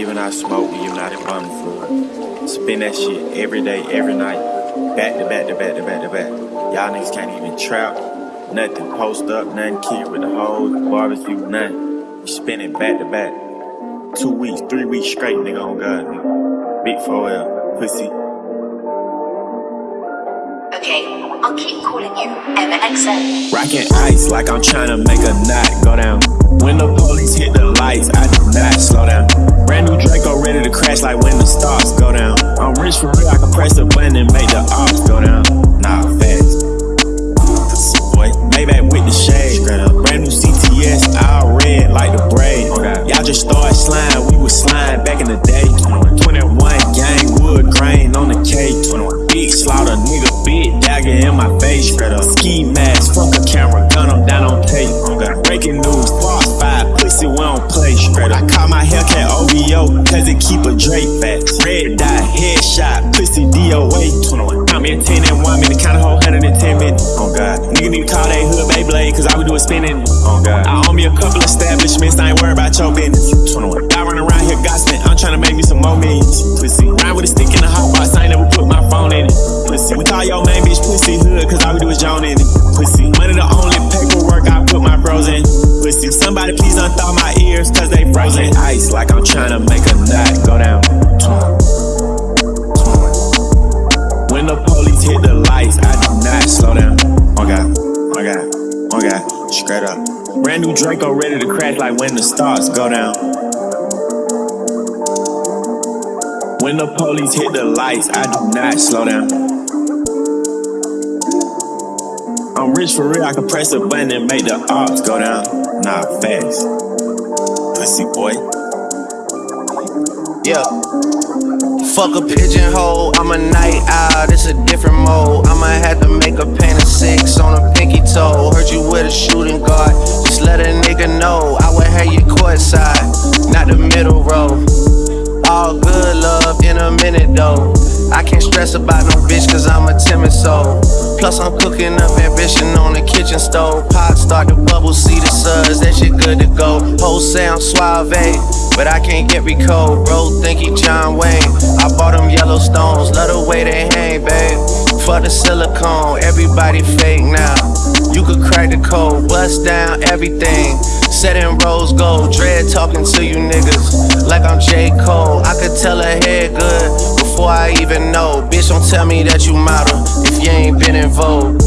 giving out smoke, giving out a bum food. Spin that shit every day, every night. Back to back to back to back to back. Y'all niggas can't even trap. Nothing post up, nothing kid with the hoes, barbecue, nothing. We spin it back to back. Two weeks, three weeks straight, nigga on God, nigga. Big 4L, pussy. Okay, I'll keep calling you MXN. Rockin' ice like I'm trying to make a knot go down. When the police hit the lights, I crash like when the stars go down. I'm rich for real, I can press the button and make the ops go down. Nah, fast. Boy, Maybach with the shade. Brand new CTS, all red like the braid. Y'all just started slime, we was slime back in the day. 21 gang wood grain on the K. Big slaughter, nigga, big dagger in my face. Ski mask, fuck a camera, gun I'm down on tape. Breaking news, keep a Drake fat. Red dot, headshot, pussy DOA. Count me a 10 and 1 minute, count a whole 110 minutes. Oh God. Nigga need to call they hood Beyblade, cause all we do is spinning. Oh God. I own me a couple establishments, I ain't worried about your business. 21. I run around here gossiping, I'm trying to make me some more millions. Pussy. Ride with a stick in the hot box, I ain't never put my phone in it. Pussy. We call your main bitch pussy hood, cause all we do is joan in it. Pussy. Like I'm trying to make a knot go down. When the police hit the lights, I do not slow down. Oh God, oh God, oh God, straight up. Brand new Draco ready to crash like when the stars go down. When the police hit the lights, I do not slow down. I'm rich for real, I can press a button and make the ops go down. Nah, fast. Pussy boy. Yeah. Fuck a pigeonhole, I'm a night owl, it's a different mode. I'ma have to make a paint of six on a pinky toe. Heard you with a shooting guard, just let a nigga know. I would have you courtside, not the middle row. All good love in a minute though. I can't stress about no bitch cause I'm a timid soul. Plus I'm cooking up ambition on the kitchen stove. Pot start to bubble, see the suds, that shit good to go. Whole sound suave, but I can't get recode. Bro, think he John Wayne. I bought them yellow stones, love the way they hang, babe. For the silicone, everybody fake now. You could crack the code, bust down everything. Set in rose gold, dread talking to you niggas like I'm J. Cole. I could tell her head good before I even know. Bitch, don't tell me that you model if you ain't been in vogue.